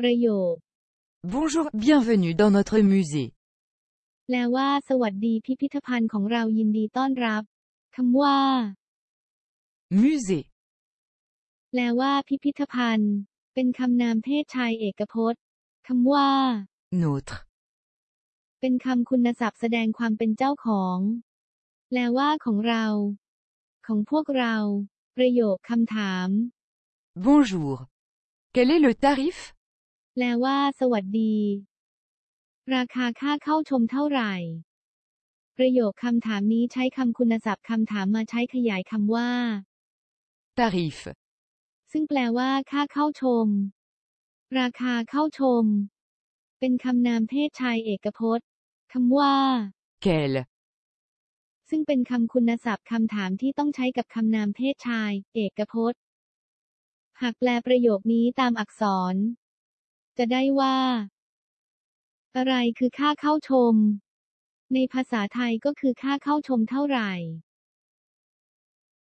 ประโยค Bonjour, bienvenue dans notre musée. แปลว่า สวัสดีพิพิธภัณฑ์ของเรายินดีต้อนรับคำว่า Musée. แปลว่า พิพิธภัณฑ์ เป็นคำนามเพศชายเอกพจน์คำว่า Notre. เป็นคำคุณศัพท์แสดงความเป็นเจ้าของ แปลว่าของเรา ของพวกเรา ประโยคคำถาม Bonjour. Quel est le tarif แปลว่า สวัสดี ราคาค่าเข้าชมเท่าไหร่ ประโยคคำถามนี้ใช้คำคุณศัพท์คำถามมาใช้ขยายคำว่า Tarif. ซึ่งแปลว่าค่าเข้าชม ราคาเข้าชม เป็นคำนามเพศชายเอกพจน์คำว่า Quel ซึ่งเป็นคำคุณศัพท์คำถามที่ต้องใช้กับคำนามเพศชาย เอกพจน์ หากแปลประโยคนี้ตามอักษร จะได้ว่า อะไรคือค่าเข้าชม ในภาษาไทยก็คือค่าเข้าชมเท่าไหร่